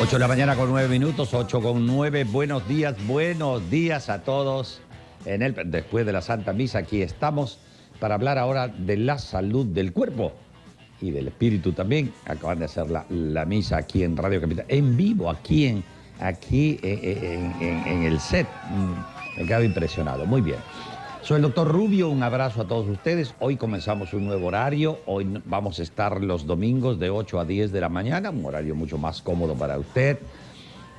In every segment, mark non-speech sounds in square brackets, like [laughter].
8 de la mañana con 9 minutos, 8 con 9. Buenos días, buenos días a todos. En el, después de la Santa Misa, aquí estamos para hablar ahora de la salud del cuerpo y del espíritu también. Acaban de hacer la, la misa aquí en Radio Capital, en vivo, aquí en, aquí en- en- en el set. Mm, Me quedo impresionado. Muy bien. Soy el doctor Rubio, un abrazo a todos ustedes. Hoy comenzamos un nuevo horario. Hoy vamos a estar los domingos de 8 a 10 de la mañana, un horario mucho más cómodo para usted.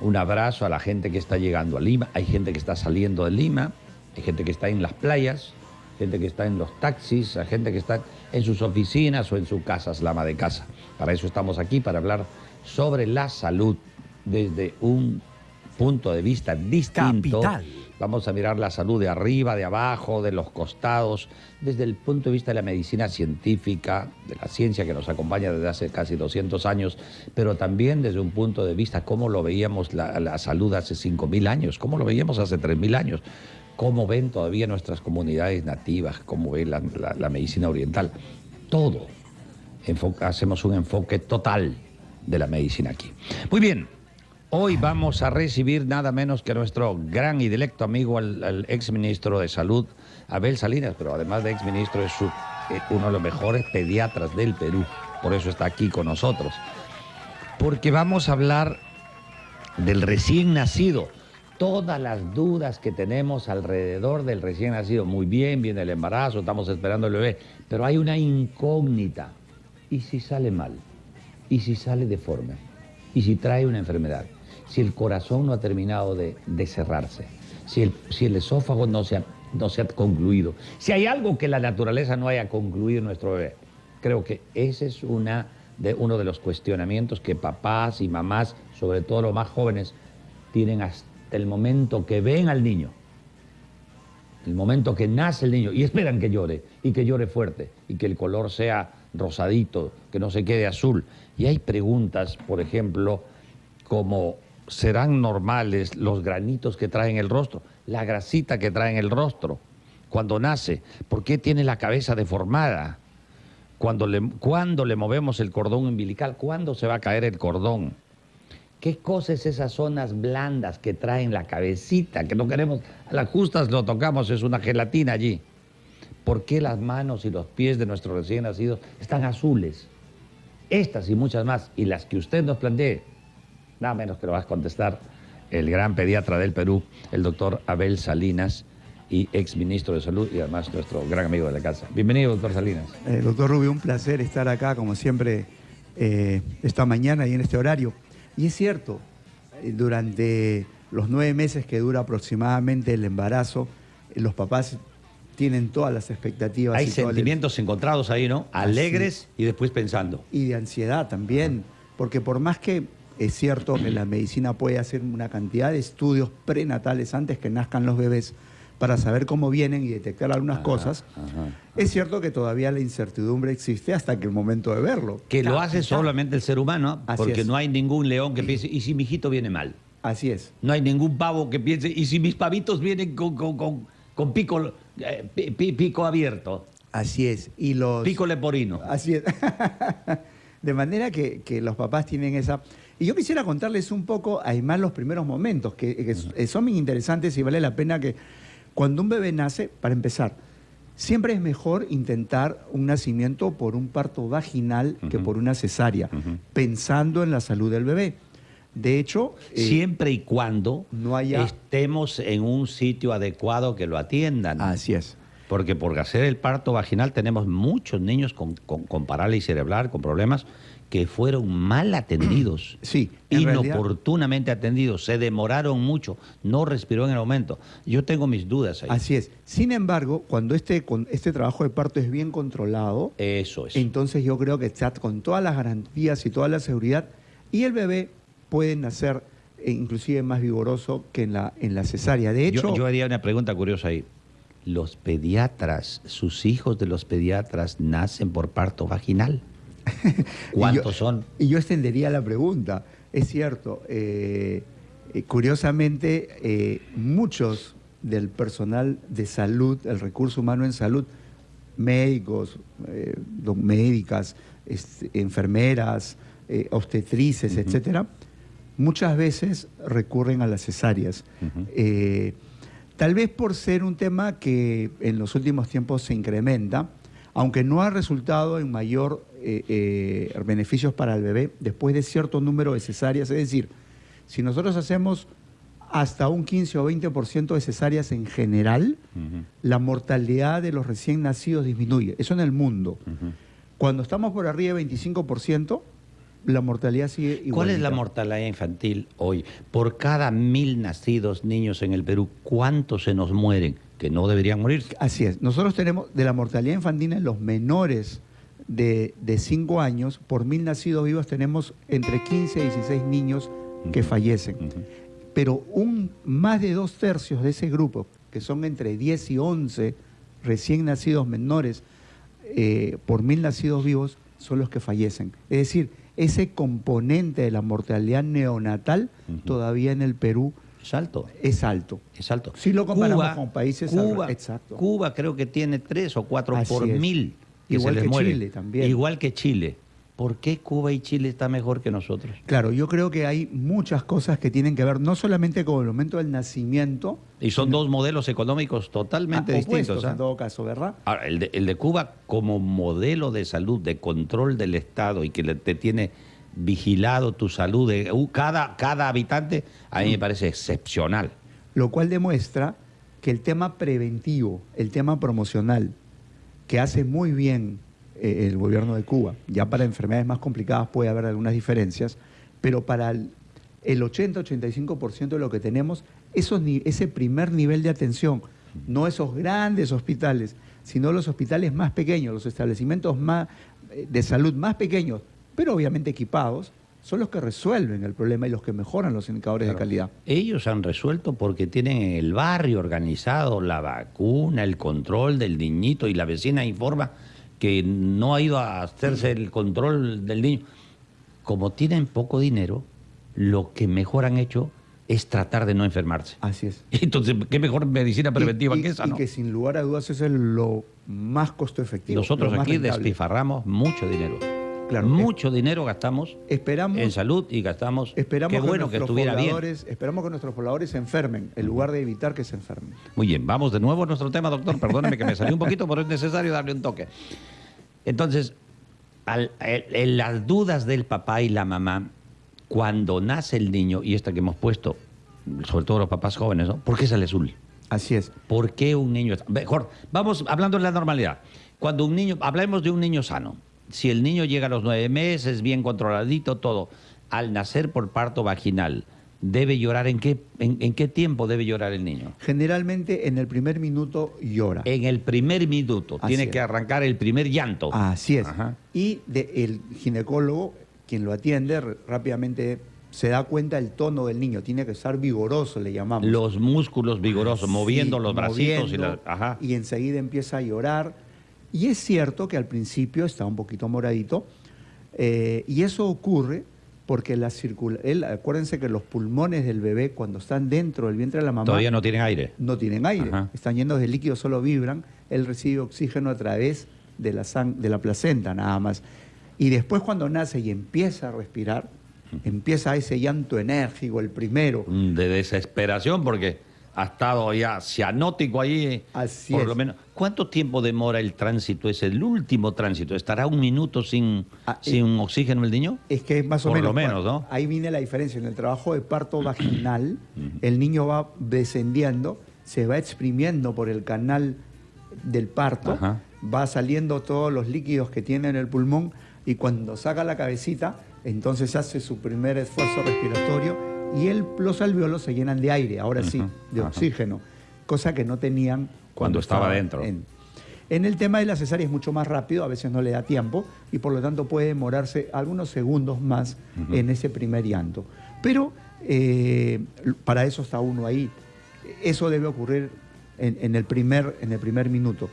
Un abrazo a la gente que está llegando a Lima. Hay gente que está saliendo de Lima, hay gente que está en las playas, gente que está en los taxis, gente que está en sus oficinas o en su casa, es la de casa. Para eso estamos aquí, para hablar sobre la salud desde un punto de vista distinto. Vamos a mirar la salud de arriba, de abajo, de los costados, desde el punto de vista de la medicina científica, de la ciencia que nos acompaña desde hace casi 200 años, pero también desde un punto de vista cómo lo veíamos la, salud hace 5.000 años, cómo lo veíamos hace 3.000 años, cómo ven todavía nuestras comunidades nativas, cómo ve la, medicina oriental. Todo. Hacemos un enfoque total de la medicina aquí. Muy bien, hoy vamos a recibir nada menos que nuestro gran y directo amigo, al, al ex ministro de Salud, Abel Salinas, pero además de ex ministro es eh, uno de los mejores pediatras del Perú, por eso está aquí con nosotros. Porque vamos a hablar del recién nacido. Todas las dudas que tenemos alrededor del recién nacido. Muy bien, viene el embarazo, estamos esperando el bebé. Pero hay una incógnita. ¿Y si sale mal? ¿Y si sale deforme? ¿Y si trae una enfermedad? Si el corazón no ha terminado de, de cerrarse. Si el, si el esófago no se, ha, no se ha concluido. Si hay algo que la naturaleza no haya concluido nuestro bebé. Creo que ese es una de, uno de los cuestionamientos que papás y mamás, sobre todo los más jóvenes, tienen hasta el momento que ven al niño, el momento que nace el niño, y esperan que llore, y que llore fuerte, y que el color sea rosadito, que no se quede azul. Y hay preguntas, por ejemplo, como ¿serán normales los granitos que trae en el rostro? La grasita que trae el rostro cuando nace. ¿Por qué tiene la cabeza deformada? Cuando le, cuando le movemos el cordón umbilical, ¿cuándo se va a caer el cordón? ¿Qué cosas esas zonas blandas que traen la cabecita? Que no queremos, a las justas lo tocamos, es una gelatina allí. ¿Por qué las manos y los pies de nuestros recién nacidos están azules? Estas y muchas más, y las que usted nos plantee, nada menos que lo va a contestar el gran pediatra del Perú, el doctor Abel Salinas, y ex ministro de Salud y además nuestro gran amigo de la casa. Bienvenido, doctor Salinas. Eh, doctor Rubio, un placer estar acá, como siempre, eh, esta mañana y en este horario. Y es cierto, eh, durante los nueve meses que dura aproximadamente el embarazo, los papás tienen todas las expectativas. Hay y todo el- sentimientos encontrados ahí, ¿no? Alegres y después pensando. y de ansiedad también, porque por más que es cierto que la medicina puede hacer una cantidad de estudios prenatales antes que nazcan los bebés para saber cómo vienen y detectar algunas Ajá, cosas, ajá. es cierto que todavía la incertidumbre existe hasta que el momento de verlo. Que lo hace solamente el ser humano, Así porque es. no hay ningún león que piense, ¿y si mi hijito viene mal? Así es. No hay ningún pavo que piense, ¿y si mis pavitos vienen con, con- con- con pico, eh, pi- pi- pico abierto? Así es. Y los... Pico leporino. Así es. [laughs] De manera que, que los papás tienen esa... Y yo quisiera contarles un poco, además, los primeros momentos, que, que s- son muy interesantes y vale la pena que cuando un bebé nace, para empezar, siempre es mejor intentar un nacimiento por un parto vaginal que por una cesárea, pensando en la salud del bebé. De hecho, eh, Siempre y cuando no haya- estemos en un sitio adecuado que lo atiendan. así es. Porque por hacer el parto vaginal tenemos muchos niños con, con- con parálisis cerebral, con problemas, que fueron mal atendidos. [clears throat] Sí, realidad- inoportunamente atendidos, se demoraron mucho, no respiró en el momento. Yo tengo mis dudas ahí. Así es. Sin embargo, cuando este, con- este trabajo de parto es bien controlado, Eso es. Entonces yo creo que está con todas las garantías y toda la seguridad y el bebé puede nacer eh, inclusive más vigoroso que en la, en la cesárea. De hecho, yo, yo haría una pregunta curiosa ahí. ¿Los pediatras, sus hijos de los pediatras nacen por parto vaginal? [laughs] ¿Cuántos yo- son? y yo extendería la pregunta. Es cierto, eh, eh, curiosamente, eh, muchos del personal de salud, el recurso humano en salud, médicos, eh, médicas, este, enfermeras, obstetrices, etcétera, muchas veces recurren a las cesáreas. Tal vez por ser un tema que en los últimos tiempos se incrementa, aunque no ha resultado en mayor eh, eh, beneficios para el bebé después de cierto número de cesáreas. Es decir, si nosotros hacemos hasta un 15 o 20% de cesáreas en general, la mortalidad de los recién nacidos disminuye. Eso en el mundo. Cuando estamos por arriba de 25%, la mortalidad sigue igual. ¿Cuál es la mortalidad infantil hoy? Por cada mil nacidos niños en el Perú, ¿cuántos se nos mueren? Que no deberían morir. Así es. Nosotros tenemos de la mortalidad infantil en los menores de 5 años, por mil nacidos vivos tenemos entre 15 y 16 niños que fallecen. Pero un, más de dos tercios de ese grupo, que son entre 10 y 11 recién nacidos menores eh, por mil nacidos vivos, son los que fallecen. Es decir, ese componente de la mortalidad neonatal todavía en el Perú Es alto. es alto. Es alto. Si lo comparamos con países Cuba, exacto. Cuba creo que tiene tres o cuatro Así por es. mil. Que Igual se les que muere. Chile también. Igual que Chile. ¿Por qué Cuba y Chile están mejor que nosotros? Claro, yo creo que hay muchas cosas que tienen que ver no solamente con el momento del nacimiento, Y son dos modelos económicos totalmente ah, distintos. ¿ah? en todo caso, ¿verdad? Ahora, el de, el de Cuba como modelo de salud, de control del Estado y que te tiene vigilado tu salud, de, uh, cada, cada habitante, a mí me parece excepcional. Lo cual demuestra que el tema preventivo, el tema promocional, que hace muy bien eh, el gobierno de Cuba, ya para enfermedades más complicadas puede haber algunas diferencias, pero para el, el 80-85% de lo que tenemos, esos ese primer nivel de atención, no esos grandes hospitales, sino los hospitales más pequeños, los establecimientos más, eh, de salud más pequeños, pero obviamente equipados, son los que resuelven el problema y los que mejoran los indicadores de calidad. Ellos han resuelto porque tienen en el barrio organizado la vacuna, el control del niñito y la vecina informa que no ha ido a hacerse el control del niño. Como tienen poco dinero, lo que mejor han hecho es tratar de no enfermarse. Así es. [laughs] Entonces, ¿qué mejor medicina preventiva Y- y- que esa? Y no? que sin lugar a dudas eso es lo más costo efectivo. Nosotros aquí rentable. despilfarramos mucho dinero. Claro, mucho dinero gastamos Esperamos, en salud y gastamos. esperamos Qué bueno que nuestros estuviera bien. pobladores, esperamos que nuestros pobladores se enfermen, en lugar de evitar que se enfermen. Muy bien, vamos de nuevo a nuestro tema, doctor. Perdóneme que me salió un poquito, pero es necesario darle un toque. Entonces, al- en las dudas del papá y la mamá, cuando nace el niño, y esta que hemos puesto, sobre todo los papás jóvenes, ¿no? ¿Por qué sale azul? Así es. ¿Por qué un niño... Mejor, vamos hablando de la normalidad. Cuando un niño, hablemos de un niño sano. Si el niño llega a los nueve meses, bien controladito, todo, al nacer por parto vaginal, ¿debe llorar en qué, en, en qué tiempo debe llorar el niño? Generalmente en el primer minuto llora. En el primer minuto, Así tiene es. que arrancar el primer llanto. Así es. Ajá. Y de- el ginecólogo, quien lo atiende, rápidamente se da cuenta del tono del niño. Tiene que estar vigoroso, le llamamos. Los músculos vigorosos, Sí, moviendo los bracitos y la... Ajá. y enseguida empieza a llorar. Y es cierto que al principio está un poquito moradito, eh, y eso ocurre porque la circula él, acuérdense que los pulmones del bebé cuando están dentro del vientre de la mamá Todavía no tienen aire. no tienen aire, Ajá. están llenos de líquido, solo vibran, él recibe oxígeno a través de la, sang- de la placenta nada más. Y después cuando nace y empieza a respirar, empieza ese llanto enérgico, el primero, Mm, De desesperación porque ha estado ya cianótico ahí. Así por es. lo menos. ¿Cuánto tiempo demora el tránsito? Es el último tránsito. ¿Estará un minuto sin, Ah, sin oxígeno el niño? Es que es más o Por menos. lo menos, ¿no? Ahí viene la diferencia. En el trabajo de parto [clears throat] vaginal, el niño va descendiendo, se va exprimiendo por el canal del parto, Ajá. va saliendo todos los líquidos que tiene en el pulmón y cuando saca la cabecita, entonces hace su primer esfuerzo respiratorio y el, los alveolos se llenan de aire, ahora sí, de oxígeno, cosa que no tenían Cuando estaba dentro. en- en el tema de la cesárea es mucho más rápido, a veces no le da tiempo y por lo tanto puede demorarse algunos segundos más en ese primer llanto. Pero eh, para eso está uno ahí. Eso debe ocurrir en, en el primer, en el primer minuto.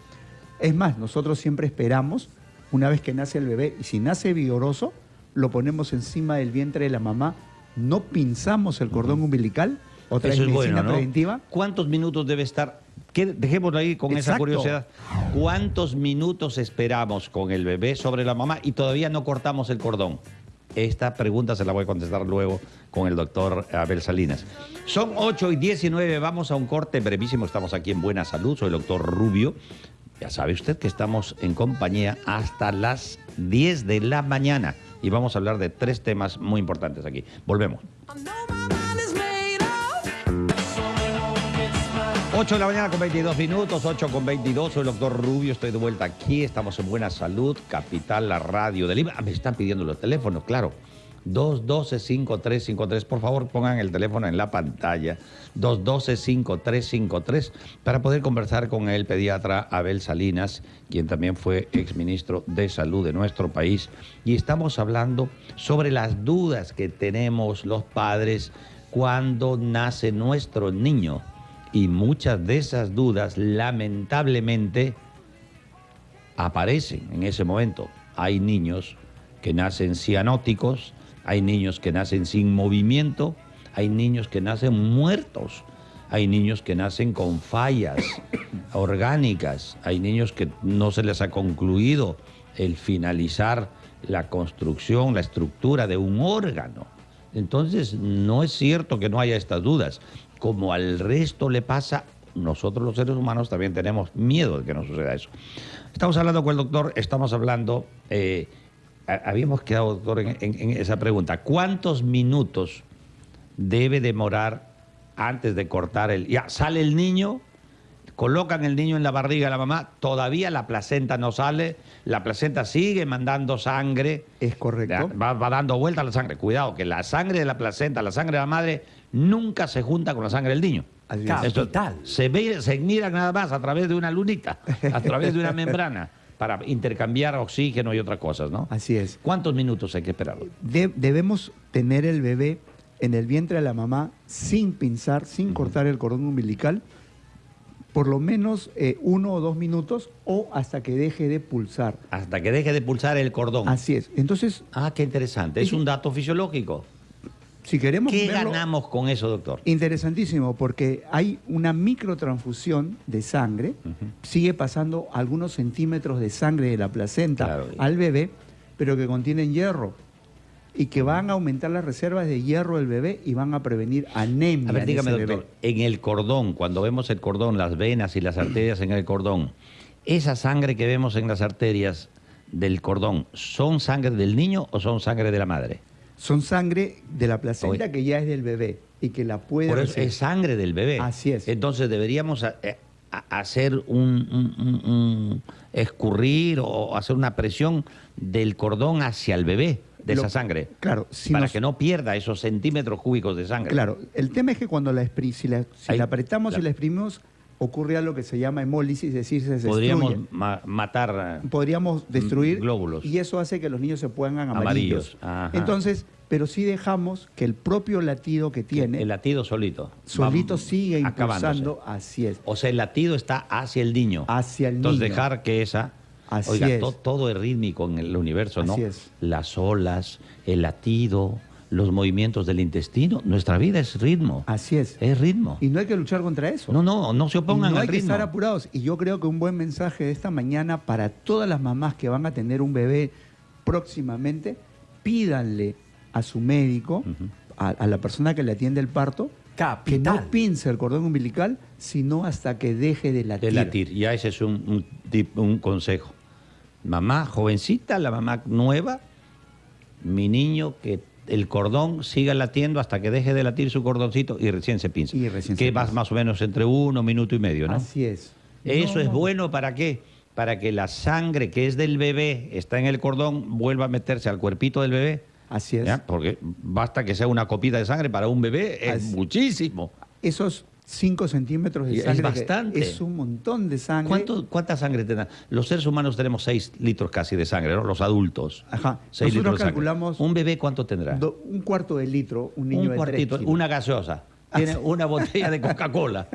Es más, nosotros siempre esperamos, una vez que nace el bebé, y si nace vigoroso, lo ponemos encima del vientre de la mamá, no pinzamos el cordón umbilical, otra Eso es medicina bueno, ¿no? preventiva. ¿Cuántos minutos debe estar ¿Qué- dejémoslo ahí con esa curiosidad. ¿Cuántos minutos esperamos con el bebé sobre la mamá y todavía no cortamos el cordón? Esta pregunta se la voy a contestar luego con el doctor Abel Salinas. Son 8 y 19, vamos a un corte brevísimo. Estamos aquí en Buena Salud, soy el doctor Rubio. Ya sabe usted que estamos en compañía hasta las 10 de la mañana y vamos a hablar de tres temas muy importantes aquí. Volvemos. I know my mind is made up. So long, it's my 8 de la mañana con 22 minutos, 8 con 22, soy el doctor Rubio, estoy de vuelta aquí, estamos en Buena Salud, Capital, la radio de Lima. Ah, me están pidiendo los teléfonos, claro. 212-5353, por favor pongan el teléfono en la pantalla, 212-5353, para poder conversar con el pediatra Abel Salinas, quien también fue exministro de Salud de nuestro país. Y estamos hablando sobre las dudas que tenemos los padres cuando nace nuestro niño. Y muchas de esas dudas, lamentablemente, aparecen en ese momento. Hay niños que nacen cianóticos, hay niños que nacen sin movimiento, hay niños que nacen muertos, hay niños que nacen con fallas [coughs] orgánicas, hay niños que no se les ha concluido el finalizar la construcción, la estructura de un órgano. Entonces, no es cierto que no haya estas dudas. Como al resto le pasa, nosotros los seres humanos también tenemos miedo de que nos suceda eso. Estamos hablando con el doctor, estamos hablando, eh, habíamos quedado, doctor, en, en- en esa pregunta. ¿Cuántos minutos debe demorar antes de cortar el... Ya, sale el niño, colocan el niño en la barriga de la mamá, todavía la placenta no sale, la placenta sigue mandando sangre. Es correcto. Va, va dando vuelta la sangre. Cuidado, que la sangre de la placenta, la sangre de la madre, nunca se junta con la sangre del niño. Esto se, ve, se mira nada más a través de una lunita, a través de una membrana, para intercambiar oxígeno y otras cosas, ¿no? Así es. ¿Cuántos minutos hay que esperar? De- debemos tener el bebé en el vientre de la mamá sin pinzar, sin cortar el cordón umbilical, por lo menos eh, uno o dos minutos o hasta que deje de pulsar. Hasta que deje de pulsar el cordón. Así es. Entonces, Ah, qué interesante. Es un dato fisiológico. Si queremos ¿Qué verlo- ganamos con eso, doctor? Interesantísimo, porque hay una microtransfusión de sangre, sigue pasando algunos centímetros de sangre de la placenta Claro. al bebé, pero que contienen hierro y que van a aumentar las reservas de hierro del bebé y van a prevenir anemia. A ver, dígame, doctor, bebé. en el cordón, cuando vemos el cordón, las venas y las arterias en el cordón, esa sangre que vemos en las arterias del cordón, ¿son sangre del niño o son sangre de la madre? Son sangre de la placenta Oye. que ya es del bebé y que la puede Por eso es sangre del bebé. Así es. Entonces deberíamos a- eh, a- hacer un, un- un- un escurrir o hacer una presión del cordón hacia el bebé de Lo- esa sangre. Claro, si para nos- que no pierda esos centímetros cúbicos de sangre. Claro, el tema es que cuando la, si la, si Ahí, la apretamos claro. y la exprimimos, ocurre algo que se llama hemólisis, es decir, se. Podríamos ma- matar. eh, podríamos destruir glóbulos. y eso hace que los niños se pongan amarillos. Amarillos. Entonces, pero sí dejamos que el propio latido que tiene El latido solito. solito sigue impulsando, así es. O sea, el latido está hacia el niño. Hacia el Entonces niño. dejar que esa... Así oiga, es. todo es rítmico en el universo, ¿no? Así es. Las olas, el latido, los movimientos del intestino. Nuestra vida es ritmo. Así es. Es ritmo. Y no hay que luchar contra eso. No, no, no se opongan no al hay que ritmo. estar apurados. Y yo creo que un buen mensaje de esta mañana para todas las mamás que van a tener un bebé próximamente, pídanle a su médico, a, a la persona que le atiende el parto, que no pince el cordón umbilical, sino hasta que deje de latir. De latir. Ya ese es un, un tip- un consejo. Mamá jovencita, la mamá nueva, mi niño que el cordón siga latiendo hasta que deje de latir su cordoncito y recién se pinza. Y recién que se va pinza. más o menos entre uno, minuto y medio, ¿no? Así es. Eso No, es no. bueno para qué? Para que la sangre que es del bebé, está en el cordón, vuelva a meterse al cuerpito del bebé. Así es. ¿ya? Porque basta que sea una copita de sangre para un bebé, es Así- muchísimo. Esos 5 centímetros de es sangre. que bastante. Es un montón de sangre. ¿Cuánto- ¿Cuánta sangre tenemos? Los seres humanos tenemos 6 litros casi de sangre, ¿no? Los adultos. Ajá. Seis Nosotros litros de sangre. calculamos ¿Un bebé cuánto tendrá? Do- un cuarto de litro, un niño un de cuartito, kilos. una gaseosa. Tiene una botella de [laughs] Coca-Cola.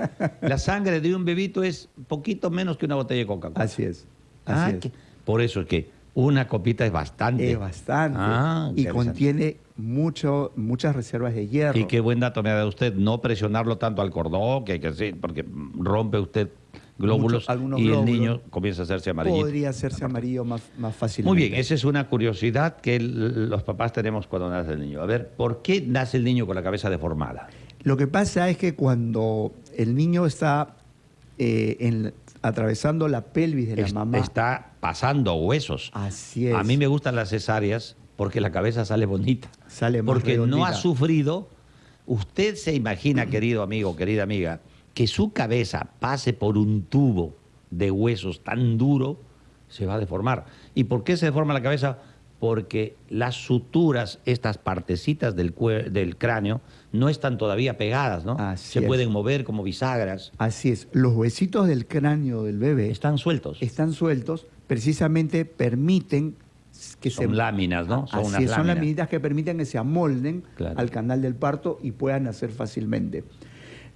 La sangre de un bebito es poquito menos que una botella de Coca-Cola. Así es. Ah, Así es. que- por eso es que una copita es bastante. Es bastante. Ah, y contiene mucho, muchas reservas de hierro. Y qué buen dato me ha dado usted, no presionarlo tanto al cordón, que hay que hacer, porque rompe usted glóbulos Mucho- y el niño comienza a hacerse amarillito. Podría hacerse amarillo más, más fácilmente. Muy bien, esa es una curiosidad que los papás tenemos cuando nace el niño. A ver, ¿por qué nace el niño con la cabeza deformada? Lo que pasa es que cuando el niño está eh, en- atravesando la pelvis de la Es- mamá, Está pasando huesos. así es. A mí me gustan las cesáreas porque la cabeza sale bonita. Sale más Porque no ha sufrido. Usted se imagina, querido amigo, querida amiga, que su cabeza pase por un tubo de huesos tan duro, se va a deformar. ¿Y por qué se deforma la cabeza? Porque las suturas, estas partecitas del, cráneo, no están todavía pegadas, ¿no? Así se es. pueden mover como bisagras. Así es. Los huesitos del cráneo del bebé Están sueltos. están sueltos, precisamente permiten que Son se... láminas, ¿no? Son Así unas son láminas. que permiten que se amolden Claro. al canal del parto y puedan nacer fácilmente.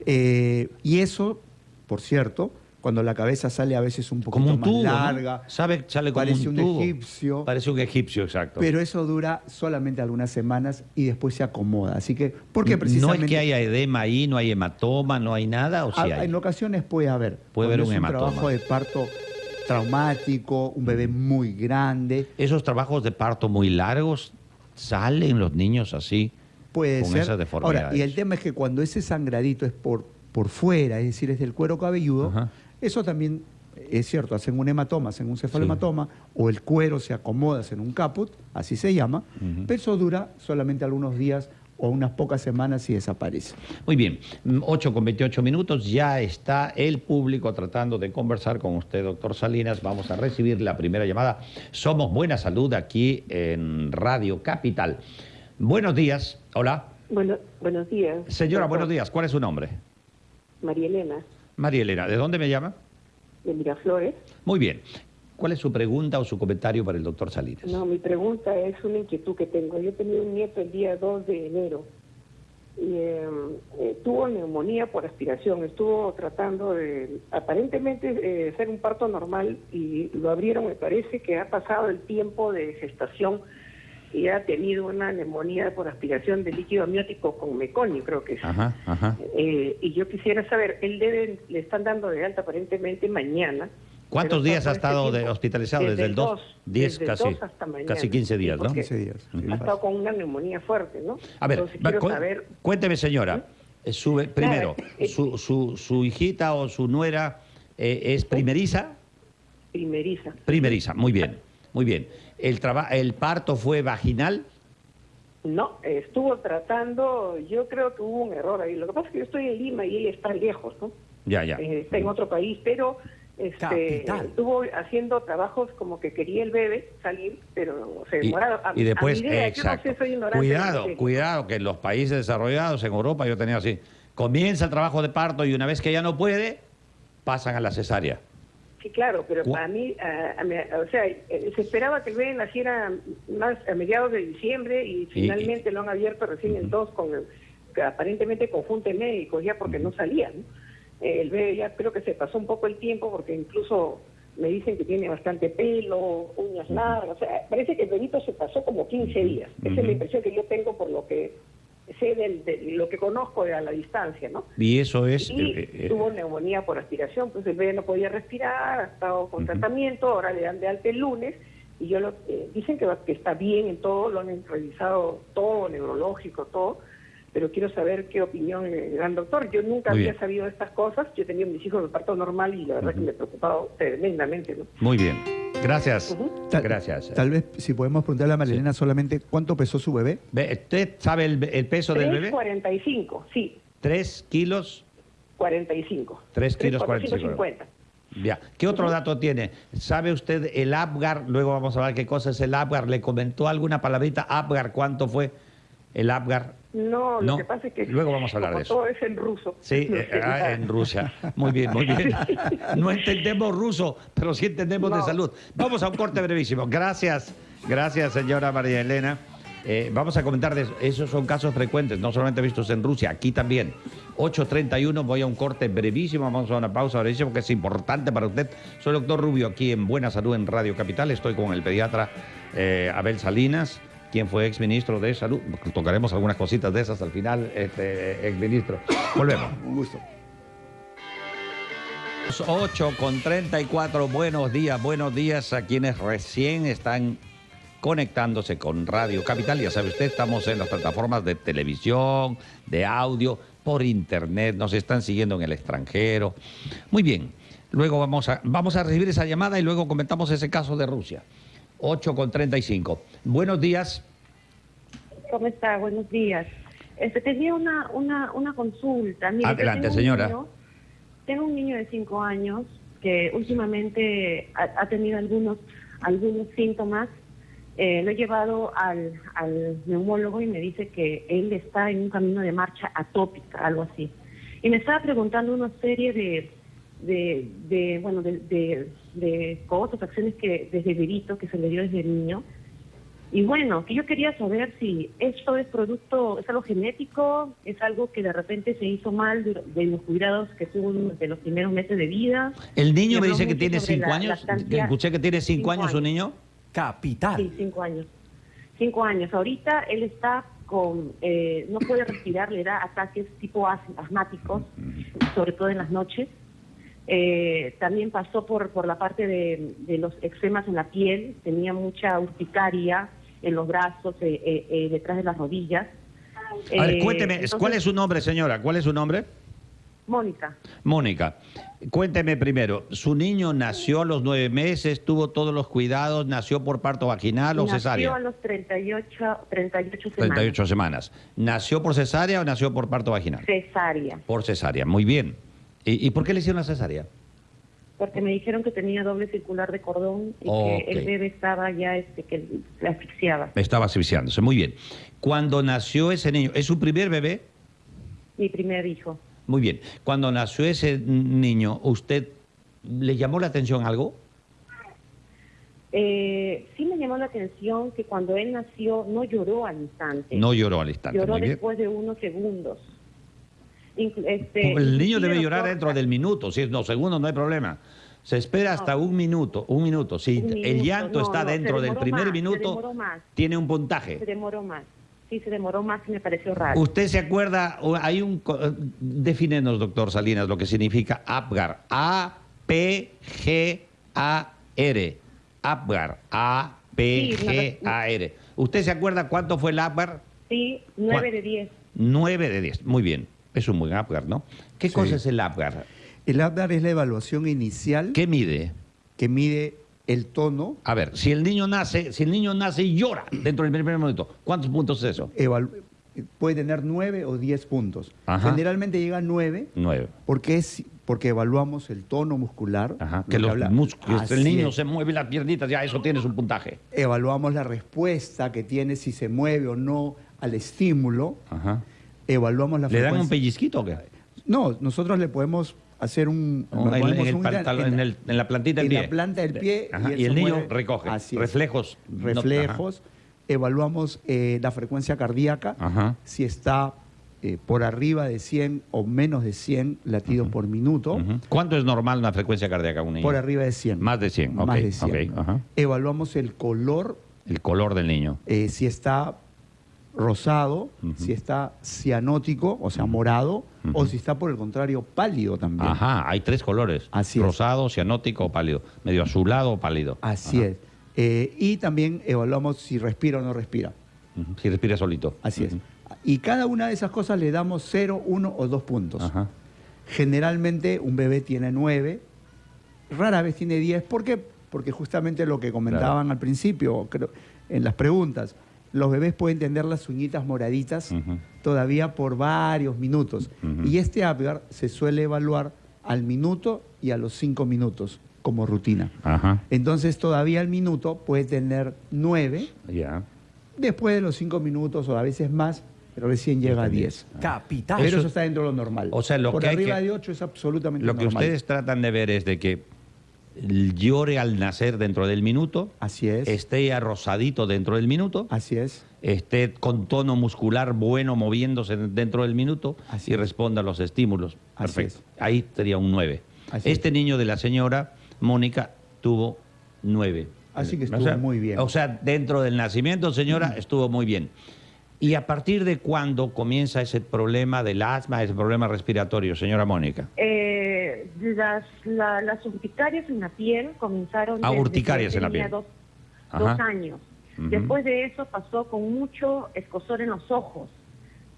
Eh, y eso, por cierto, cuando la cabeza sale a veces un poquito como un más tubo, ¿no? larga, ¿Sabe? Sale como parece un, un, tubo. egipcio, Parece un egipcio, exacto. pero eso dura solamente algunas semanas y después se acomoda. Así que, porque precisamente... No es que haya edema ahí, no hay hematoma, no hay nada, o Ah, hay. En ocasiones puede haber. Puede haber un es hematoma. trabajo de parto traumático, un bebé muy grande. Esos trabajos de parto muy largos, ¿salen los niños así? Puede Con ser. esas deformidades. Ahora, y el tema es que cuando ese sangradito es por, por fuera, es decir, es del cuero cabelludo, Ajá. eso también es cierto, hacen un hematoma, hacen un cefalohematoma, o el cuero se acomoda, hacen un caput, así se llama, pero eso dura solamente algunos días o unas pocas semanas y desaparece. Muy bien, mm, 8 con 28 minutos, ya está el público tratando de conversar con usted, doctor Salinas. Vamos a recibir la primera llamada. Somos Buena Salud aquí en Radio Capital. Buenos días, hola. Bueno, buenos días. Señora, doctor. buenos días, ¿cuál es su nombre? María Elena, María Elena, ¿de dónde me llama? de Miraflores. Muy bien. ¿Cuál es su pregunta o su comentario para el doctor Salinas? No, mi pregunta es una inquietud que tengo. Yo tenía un nieto el día 2 de enero y eh, eh, tuvo neumonía por aspiración. Estuvo tratando de, aparentemente, eh, ser un parto normal y lo abrieron. Me parece que ha pasado el tiempo de gestación y ha tenido una neumonía por aspiración de líquido amniótico con meconio, creo que es. Ajá, ajá. Eh, y yo quisiera saber, él debe, le están dando de alta aparentemente mañana. ¿Cuántos días ha este estado de- hospitalizado? Desde el 2, 10 desde el casi, 2 hasta mañana. casi 15 días, Sí, ¿no? porque 15 días, sí, Ha estado con una neumonía fuerte, ¿no? A ver, Entonces va, quiero cu- saber, cuénteme, señora. eh, su- primero, eh, su, su- su hijita o su nuera eh, es primeriza? primeriza. Primeriza, muy bien, muy bien. ¿El, traba- ¿El parto fue vaginal? No, estuvo tratando, yo creo que hubo un error ahí. Lo que pasa es que yo estoy en Lima y ella está lejos, ¿no? Ya, ya. Eh, está en otro país, pero este, Capital. estuvo haciendo trabajos como que quería el bebé salir, pero se demoraba. A- y después, a idea, exacto. No sé, de cuidado, cuidado, que en los países desarrollados, en Europa, yo tenía así. Comienza el trabajo de parto y una vez que ya no puede, pasan a la cesárea. Sí, claro, pero Cu- para mí, a- a mi- o sea, eh, se esperaba que el bebé naciera más a mediados de diciembre y finalmente lo han abierto recién el 2 con el, que aparentemente conjunto de médicos, ya porque no salía. ¿no? Eh, el bebé ya creo que se pasó un poco el tiempo porque incluso me dicen que tiene bastante pelo, uñas largas, o sea, parece que el bebito se pasó como 15 días. Esa es la impresión que yo tengo por lo que sé del, de lo que conozco de a la distancia, ¿no? Y eso es... Y eh, eh, tuvo neumonía por aspiración, pues el bebé no podía respirar, ha estado con tratamiento, ahora le dan de alta el lunes, y yo lo, eh, dicen que, que está bien en todo, lo han revisado todo, neurológico, todo, pero quiero saber qué opinión le dan doctor. Yo nunca Muy había bien. sabido estas cosas, yo tenía mis hijos de parto normal y la verdad que me he preocupado tremendamente, ¿no? Muy bien. Gracias. Tal- Gracias. Tal vez, si podemos preguntarle a Marilena solamente cuánto pesó su bebé. Ve, ¿Usted sabe el, el peso del bebé? 3.45, sí, Tres kilos. 45. Tres kilos 45. 50. Ya. ¿Qué otro dato tiene? ¿Sabe usted el Apgar? Luego vamos a ver qué cosa es el Apgar. ¿Le comentó alguna palabrita Apgar? ¿Cuánto fue el Apgar? No, No, lo que pasa es que luego vamos a hablar como de eso. todo es en ruso. Sí, no eh, ah, en Rusia. Muy bien, muy bien. [laughs] No entendemos ruso, pero sí entendemos de salud. Vamos a un corte brevísimo. Gracias, gracias, señora María Elena. Eh, vamos a comentar de eso. Esos son casos frecuentes, no solamente vistos en Rusia, aquí también. 8.31, voy a un corte brevísimo, vamos a una pausa brevísima porque es importante para usted. Soy el doctor Rubio aquí en Buena Salud en Radio Capital. Estoy con el pediatra eh, Abel Salinas. Quien fue exministro de Salud. Tocaremos algunas cositas de esas al final, este, exministro. Volvemos. Un gusto. 8 con 34, buenos días, buenos días a quienes recién están conectándose con Radio Capital. Ya sabe usted, estamos en las plataformas de televisión, de audio, por internet, nos están siguiendo en el extranjero. Muy bien, luego vamos a, vamos a recibir esa llamada y luego comentamos ese caso de Rusia. 8 con 35. Buenos días. ¿Cómo está? Buenos días. Este, tenía una, una, una consulta. Mire, Adelante, tengo señora. niño- tengo un niño de 5 años que últimamente ha, ha tenido algunos, algunos síntomas. Eh, lo he llevado al, al neumólogo y me dice que él está en un camino de marcha atópica, algo así. Y me estaba preguntando una serie de, de, de bueno, de, de, de cosas, acciones que desde bebito, que se le dio desde niño. Y bueno, que yo quería saber si esto es producto, es algo genético, es algo que de repente se hizo mal de, de los cuidados que tuvo de los primeros meses de vida. El niño me dice que tiene sobre 5 la años. Escuché que tiene 5 Cinco años años. niño. Capital. Sí, cinco años. Cinco años. Ahorita él está con, eh, no puede respirar, le da ataques tipo as- asmáticos, sobre todo en las noches. Eh, también pasó por, por la parte de, de los eczemas en la piel, tenía mucha urticaria en los brazos, eh, eh, eh, detrás de las rodillas. A ver, Eh, cuénteme, entonces, ¿cuál es su nombre, señora? ¿Cuál es su nombre? Mónica. Mónica, cuénteme primero, ¿su niño nació a los nueve meses, tuvo todos los cuidados, nació por parto vaginal o Nació cesárea? a los 38, 38 semanas. 38 semanas. ¿Nació por cesárea o nació por parto vaginal? Cesárea. Por cesárea, muy bien. ¿Y, y por qué le hicieron la cesárea? porque me dijeron que tenía doble circular de cordón y que el bebé estaba ya este que se asfixiaba. Estaba asfixiándose, muy bien. Cuando nació ese niño, ¿es su primer bebé? Mi primer hijo. Muy bien. Cuando nació ese niño, ¿usted le llamó la atención algo? Eh, sí me llamó la atención que cuando él nació no lloró al instante. No lloró al instante, lloró muy bien. después de unos segundos. Este, El niño debe llorar dentro del minuto, si es dos segundos no hay problema. Se espera hasta un minuto, un minuto. Si Un el llanto no, está no, se dentro del primer más, se minuto, tiene un Se puntaje. demoró más. Sí, se demoró más y me pareció raro. ¿Usted se acuerda? Hay un. eh, Defínenos, doctor Salinas, lo que significa APGAR. A-P-G-A-R. APGAR. A-P-G-A-R. ¿Usted se acuerda cuánto fue el APGAR? Sí, 9 ¿Cuán- de 10. 9 de 10. Muy bien. Es un buen APGAR, ¿no? ¿Qué Sí. cosa es el APGAR? El ABDAR es la evaluación inicial ¿Qué mide? que mide el tono. A ver, si el niño nace, si el niño nace y llora dentro del primer minuto, ¿cuántos puntos es eso? evalu- puede tener 9 o 10 puntos. Ajá. Generalmente llega a 9 Nueve. porque, es, porque evaluamos el tono muscular. Ajá. lo Que los músculos, el niño es. se mueve las piernitas, ya eso tienes un puntaje. Evaluamos la respuesta que tiene, si se mueve o no al estímulo. Ajá. Evaluamos la ¿Le dan un frecuencia. pellizquito o qué? No, nosotros le podemos hacer un... O le en, en el un- pantalón- en el- en la plantita del en pie. la planta del pie. Ajá, él y el niño mueve. recoge. Así es. Reflejos. no- Reflejos. Evaluamos eh, la frecuencia cardíaca. Ajá. Si está eh, por arriba de 100 o menos de 100 latidos por minuto. ¿Cuánto es normal una frecuencia cardíaca en un niño? Por arriba de 100. Más de 100, ok, Más de 100. ok, ajá. Evaluamos el color, El color del niño. eh, si está rosado, si está cianótico, o sea, morado, o si está por el contrario pálido también. Ajá, hay tres colores. Así es. Rosado, cianótico o pálido. Medio azulado o pálido. Así Ajá. es. Eh, y también evaluamos si respira o no respira. Si respira solito. Así es. Y cada una de esas cosas le damos 0, 1 o 2 puntos. Ajá. Generalmente un bebé tiene 9, rara vez tiene 10. ¿Por qué? Porque justamente lo que comentaban al principio, creo, en las preguntas, los bebés pueden tener las uñitas moraditas todavía por varios minutos. Y este APGAR se suele evaluar al minuto y a los 5 minutos como rutina. Ajá. Entonces todavía al minuto puede tener 9, Ya. después de los 5 minutos o a veces más, pero recién llega a 10. Capital. Pero Eso- eso está dentro de lo normal. O sea, lo Por que hay arriba que- de 8 es absolutamente Lo que normal. ustedes tratan de ver es de que llore al nacer dentro del minuto, Así es. esté arrosadito dentro del minuto, Así es. esté con tono muscular bueno moviéndose dentro del minuto Así y es. responda a los estímulos. Así Perfecto. Ahí sería un 9. Así Este niño de la señora Mónica tuvo 9. Así que O estuvo sea, muy bien. O sea, dentro del nacimiento, señora, [clears throat] estuvo muy bien. ¿Y a partir de cuándo comienza ese problema del asma, ese problema respiratorio, señora Mónica? Eh, las, la- las urticarias en la piel comenzaron Ah, desde urticarias que en la piel. Dos, dos años. Después de eso pasó con mucho escosor en los ojos.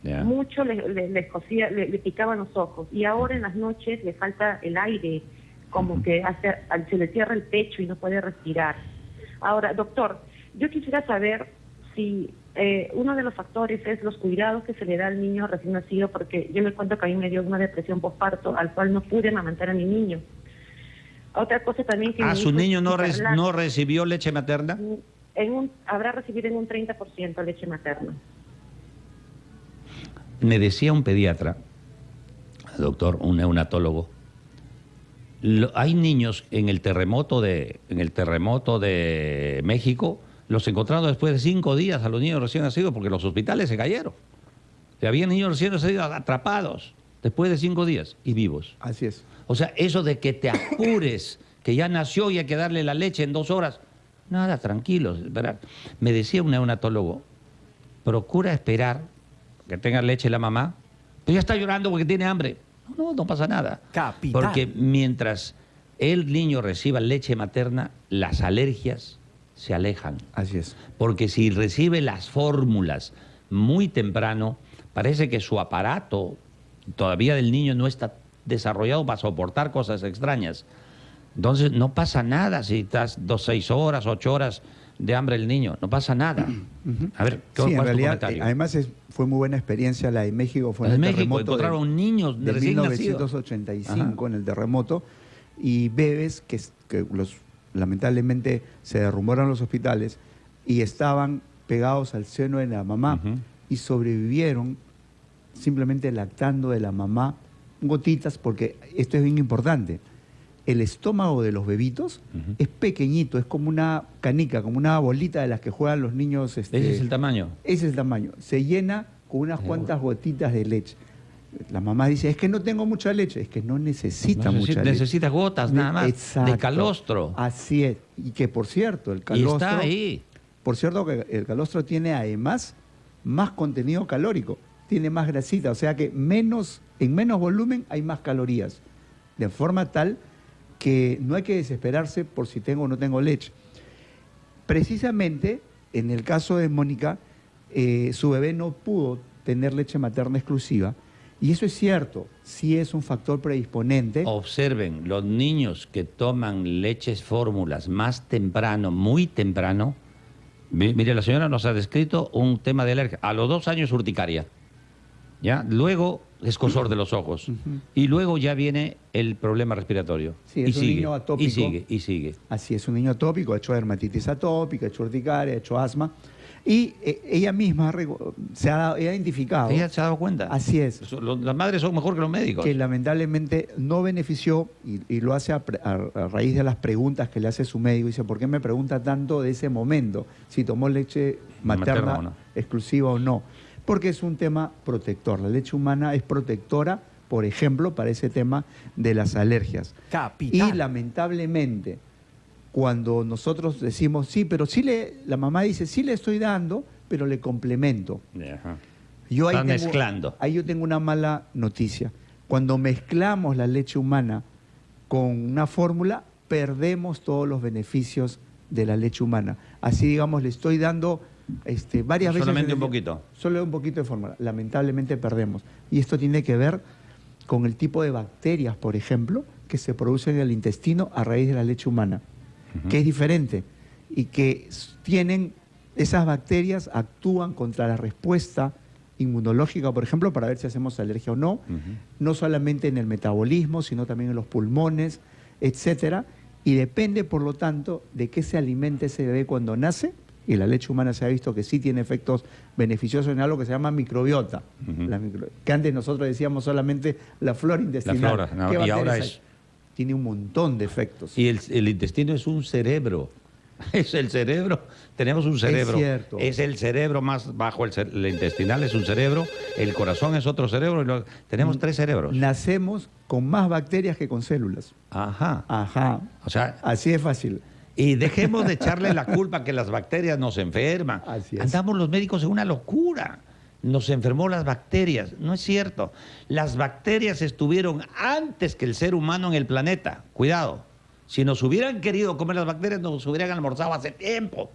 Ya. Mucho le, le- le escocía- le- le picaban los ojos. Y ahora en las noches le falta el aire, como que hace, se le cierra el pecho y no puede respirar. Ahora, doctor, yo quisiera saber si eh, uno de los factores es los cuidados que se le da al niño recién nacido, porque yo me cuento que a mí me dio una depresión postparto al cual no pude amamantar a mi niño. Otra cosa también que... Mi su niño no, re- hiperlacto. no recibió leche materna. En un, habrá recibido en un 30% leche materna. Me decía un pediatra, doctor, un neonatólogo, lo- hay niños en el terremoto de en el terremoto de México, los encontraron después de cinco días a los niños recién nacidos porque los hospitales se cayeron. Y había niños recién nacidos atrapados después de cinco días y vivos. Así es. O sea, eso de que te apures, [coughs] que ya nació y hay que darle la leche en dos horas. Nada, tranquilos. esperar. Me decía un neonatólogo, procura esperar que tenga leche la mamá, pero ya está llorando porque tiene hambre. No, no pasa nada. Capitán. Porque mientras el niño reciba leche materna, las alergias se alejan. Así es. Porque si recibe las fórmulas muy temprano, parece que su aparato todavía del niño no está desarrollado para soportar cosas extrañas. Entonces no pasa nada si estás dos, seis horas, ocho horas de hambre el niño. No pasa nada. [clears throat] A ver, ¿qué Sí, en realidad, eh, además es- fue muy buena experiencia la de México. Fue en el México terremoto encontraron niños de nacidos. 1985 en el terremoto y bebés que, que los, lamentablemente se derrumbaron los hospitales y estaban pegados al seno de la mamá y sobrevivieron simplemente lactando de la mamá gotitas porque esto es bien importante. El estómago de los bebitos es pequeñito, es como una canica, como una bolita de las que juegan los niños. este, Ese es el tamaño. ese es el tamaño. Se llena con unas cuantas gotitas de leche. La mamá dice, es que no tengo mucha leche. Es que no necesita mucha leche. necesita gotas nada más, de Exacto. calostro. Así es. Y que, por cierto, el Y calostro... está ahí. Por cierto, que el calostro tiene además más contenido calórico. Tiene más grasita. O sea que menos, en menos volumen hay más calorías. De forma tal que no hay que desesperarse por si tengo o no tengo leche. Precisamente, en el caso de Mónica, eh, su bebé no pudo tener leche materna exclusiva. Y eso es cierto, sí es un factor predisponente. Observen, los niños que toman leches fórmulas más temprano, muy temprano, mi- mire, la señora nos ha descrito un tema de alergia. A los dos años urticaria, ¿ya? Luego escosor de los ojos. Y luego ya viene el problema respiratorio. Sí, y es un sigue, niño atópico. Y sigue, y sigue. Así es, un niño atópico, ha hecho dermatitis atópica, ha hecho urticaria, ha hecho asma. Y eh, ella misma se ha, ha identificado ¿Ella se ha dado cuenta? Así es. Las madres son mejor que los médicos. que lamentablemente no benefició y, y lo hace a, pre- a- a raíz de las preguntas que le hace su médico. Dice, ¿por qué me pregunta tanto de ese momento? Si tomó leche materna, Materna o no. exclusiva o no. Porque es un tema protector. La leche humana es protectora, por ejemplo, para ese tema de las alergias. Capitán. Y lamentablemente, cuando nosotros decimos, sí, pero sí le, la mamá dice, sí le estoy dando, pero le complemento. Ajá. Yo ahí Están tengo- mezclando. Ahí yo tengo una mala noticia. Cuando mezclamos la leche humana con una fórmula, perdemos todos los beneficios de la leche humana. Así, digamos, le estoy dando este, varias veces... Solamente un poquito. Solo un poquito de fórmula. Lamentablemente perdemos. Y esto tiene que ver con el tipo de bacterias, por ejemplo, que se producen en el intestino a raíz de la leche humana, que es diferente y que tienen, esas bacterias actúan contra la respuesta inmunológica, por ejemplo, para ver si hacemos alergia o no, no solamente en el metabolismo, sino también en los pulmones, etcétera, y depende, por lo tanto, de qué se alimente ese bebé cuando nace, y la leche humana se ha visto que sí tiene efectos beneficiosos en algo que se llama microbiota. La micro- que antes nosotros decíamos solamente la flora intestinal. flora, no, ¿Qué y bacterias ahora hay? es- Tiene un montón de efectos. Y el, el intestino es un cerebro. [laughs] Es el cerebro. Tenemos un cerebro. cierto. Es el cerebro más bajo. El, intestinal es un cerebro. El corazón es otro cerebro. y lo- tenemos tres cerebros. Nacemos con más bacterias que con células. Ajá. Ajá. O sea, Así de fácil. Y dejemos de echarle la culpa que las bacterias nos enferman. Así es. Andamos los médicos en una locura. Nos enfermó las bacterias. No es cierto. Las bacterias estuvieron antes que el ser humano en el planeta. Cuidado. Si nos hubieran querido comer las bacterias, nos hubieran almorzado hace tiempo.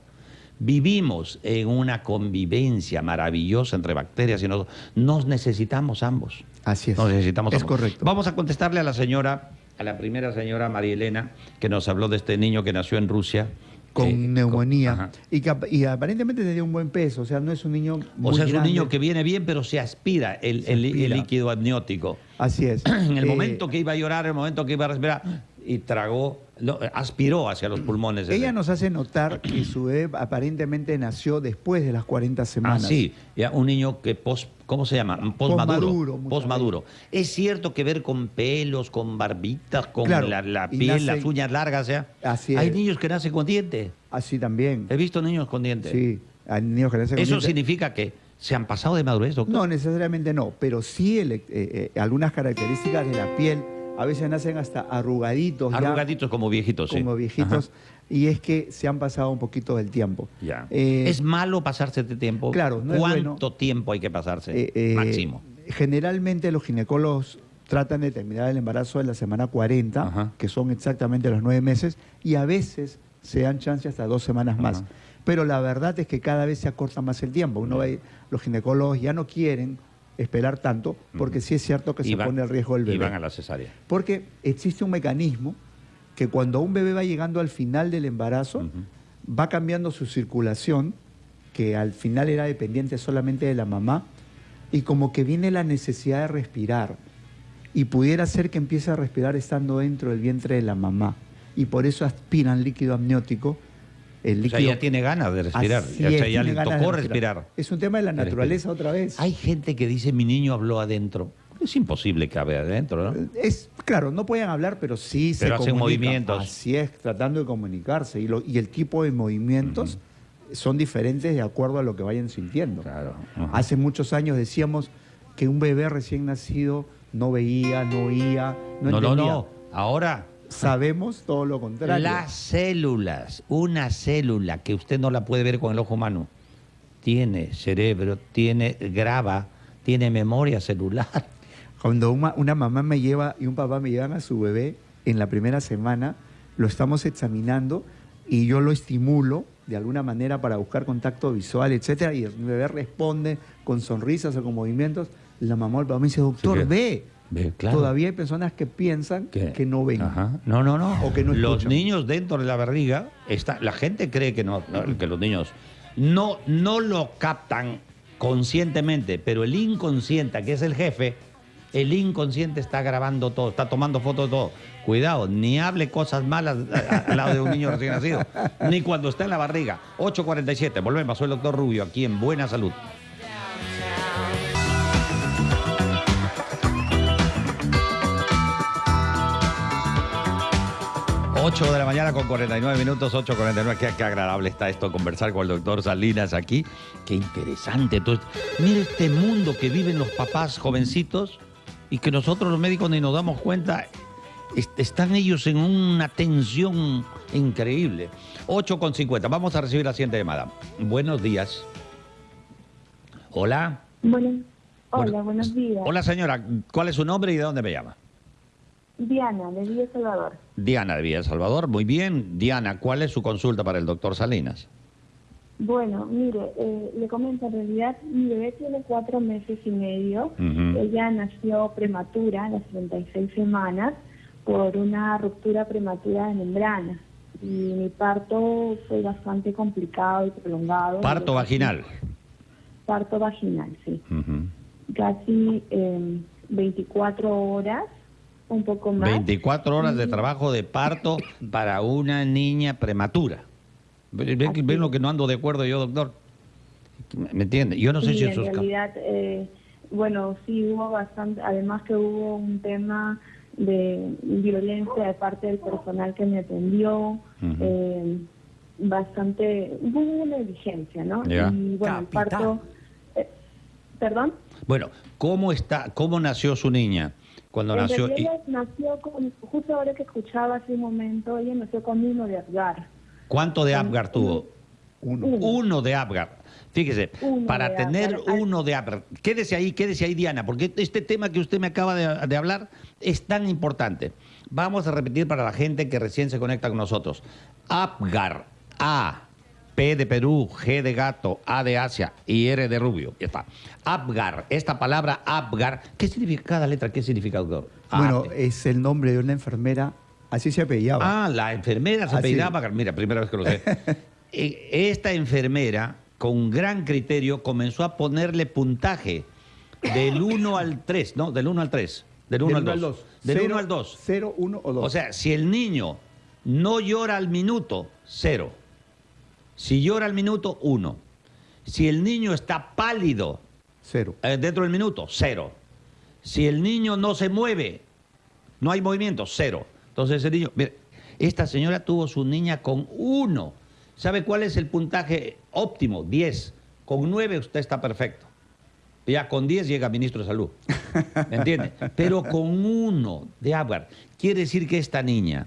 Vivimos en una convivencia maravillosa entre bacterias y nosotros. Nos necesitamos ambos. Así es. Nos necesitamos Es ambos. correcto. Vamos a contestarle a la señora, a la primera señora María Elena, que nos habló de este niño que nació en Rusia. Con neumonía y, que y aparentemente tenía un buen peso, o sea, no es un niño O muy sea, es un niño que viene bien, pero se aspira el, Se el- líquido amniótico. Así es. [clears throat] En el Eh, momento que iba a llorar, en el momento que iba a respirar, y tragó, no, aspiró hacia los pulmones. ese. Ella nos hace notar que su bebé aparentemente nació después de las 40 Ah, semanas. sí, ya, un niño que pos, ¿cómo se llama? Posmaduro, Postmaduro. Postmaduro. Es cierto que ver con pelos, con barbitas, con Claro, la, piel, las uñas largas, ¿ya? Así Hay es. niños que nacen con dientes. Así también. He visto niños con dientes. Sí, hay niños que nacen con ¿Eso dientes. significa que se han pasado de madurez, doctor? No, necesariamente no, pero sí el- eh, eh, algunas características de la piel, a veces nacen hasta arrugaditos, ya, Arrugaditos como viejitos, sí. como viejitos, Ajá. y es que se han pasado un poquito del tiempo. Ya. Eh, ¿Es malo pasarse de tiempo? Claro, no es ¿Cuánto bueno. tiempo hay que pasarse? eh, eh, Máximo. Generalmente los ginecólogos tratan de terminar el embarazo en la semana 40, Ajá. que son exactamente los nueve meses, y a veces se dan chance hasta dos semanas más. Ajá. Pero la verdad es que cada vez se acorta más el tiempo. Uno ve, los ginecólogos ya no quieren esperar tanto, porque sí es cierto que Y se van- pone en riesgo el Y bebé. van a la cesárea. Porque existe un mecanismo que cuando un bebé va llegando al final del embarazo, va cambiando su circulación, que al final era dependiente solamente de la mamá, y como que viene la necesidad de respirar. Y pudiera ser que empiece a respirar estando dentro del vientre de la mamá. Y por eso aspiran líquido amniótico. El O líquido, sea, ya tiene ganas de respirar. Así o sea, es, ya le tocó respirar. Es un tema de la naturaleza respirar. otra vez. Hay gente que dice, mi niño habló adentro. Es imposible que hable adentro, ¿no? Es, claro, no pueden hablar, pero sí se Pero hacen comunican. movimientos. Así es, tratando de comunicarse. Y, lo- y el tipo de movimientos son diferentes de acuerdo a lo que vayan sintiendo. Claro. Hace muchos años decíamos que un bebé recién nacido no veía, no oía, no, No, no, entendía. no. Ahora, Sabemos todo lo contrario. las células, una célula que usted no la puede ver con el ojo humano, tiene cerebro, tiene graba, tiene memoria celular. Cuando una, una mamá me lleva y un papá me llevan a su bebé en la primera semana, lo estamos examinando y yo lo estimulo de alguna manera para buscar contacto visual, etcétera, y el bebé responde con sonrisas o con movimientos. La mamá o el papá me dice, doctor, Sí, ve. Claro. Todavía hay personas que piensan ¿Qué? que no ven. Ajá. No, no, no. O que no los niños dentro de la barriga, está, la gente cree que no, que los niños no, no lo captan conscientemente, pero el inconsciente, que es el jefe, el inconsciente está grabando todo, está tomando fotos de todo. Cuidado, ni hable cosas malas al lado de un niño recién nacido, ni cuando está en la barriga. 8.47, volvemos, soy el doctor Rubio, aquí en Buena Salud. 8 de la mañana con 49 minutos, 8.49. Qué, qué agradable está esto, conversar con el doctor Salinas aquí. Qué interesante. todo esto. Mira este mundo que viven los papás jovencitos y que nosotros los médicos ni nos damos cuenta. Est- Están ellos en una tensión increíble. 8.50. Vamos a recibir la siguiente llamada. Buenos días. Hola. Bueno, hola, Bueno, buenos días. Hola señora, ¿cuál es su nombre y de dónde me llama? Diana, de Villa Salvador. Diana de Villa Salvador. Muy bien. Diana, ¿cuál es su consulta para el doctor Salinas? Bueno, mire, eh, le comento, en realidad mi bebé tiene cuatro meses y medio. Ella nació prematura, a las 36 semanas, por una ruptura prematura de membrana. Y mi parto fue bastante complicado y prolongado. Parto vaginal. Parto vaginal, sí. Casi eh, 24 horas, un poco más. 24 horas de trabajo de parto para una niña prematura. ¿Ven, lo es. que no ando de acuerdo yo, doctor? ¿Me entiende? Yo no sé Sí, si en eso es... realidad, eh, bueno, sí hubo bastante, además que hubo un tema de violencia de parte del personal que me atendió, eh, bastante, hubo una negligencia, ¿no? Ya. Y bueno, el parto, eh, perdón. Bueno, ¿cómo está, cómo nació su niña? Cuando en nació... y- ella nació con, justo ahora que escuchaba hace un momento, ella nació con uno de Edgar. ¿Cuánto de Apgar tuvo? Uno. Uno de Apgar. Fíjese, Uno para tener Apgar. Uno de Apgar. Quédese ahí, quédese ahí, Diana, porque este tema que usted me acaba de, de hablar es tan importante. Vamos a repetir para la gente que recién se conecta con nosotros. Apgar. A. P de Perú, G de gato, A de Asia y R de rubio. Ya está. Apgar. Esta palabra Apgar. ¿Qué significa cada letra? ¿Qué significa, doctor? Bueno, Ap- es el nombre de una enfermera, así se apellidaba. Ah, la enfermera se Ah, apellidaba sí. Apgar. Mira, primera vez que lo sé. [laughs] Eh, Esta enfermera, con gran criterio, comenzó a ponerle puntaje del 1 al 3, ¿no? Del 1 al 3. Del 1 al 2. Del 1 al 2. 0, 1 o 2. O sea, si el niño no llora al minuto, cero. Si llora al minuto, uno. Si el niño está pálido cero. eh, dentro del minuto, cero. Si el niño no se mueve, no hay movimiento, cero. Entonces el niño, mire, esta señora tuvo su niña con uno. ¿Sabe cuál es el puntaje óptimo? 10. Con 9 usted está perfecto. Ya con 10 llega ministro de Salud. ¿Me entiende? Pero con uno de Apgar. Quiere decir que esta niña,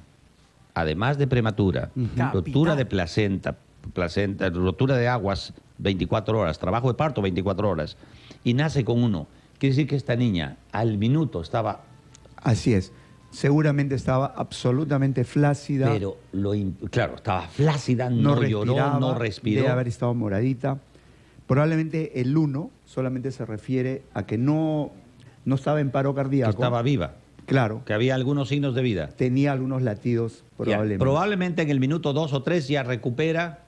además de prematura, rotura de placenta, placenta, rotura de aguas 24 horas, trabajo de parto 24 horas, y nace con uno. Quiere decir que esta niña al minuto estaba Así es. Seguramente estaba absolutamente flácida. Pero, lo claro, estaba flácida, no, no, lloró, no respiró. Debe haber estado moradita. Probablemente el 1 solamente se refiere a que no, no estaba en paro que cardíaco. estaba viva, Claro, que había algunos signos de vida. tenía algunos latidos Ya, probablemente. probablemente en el minuto dos o tres ya recupera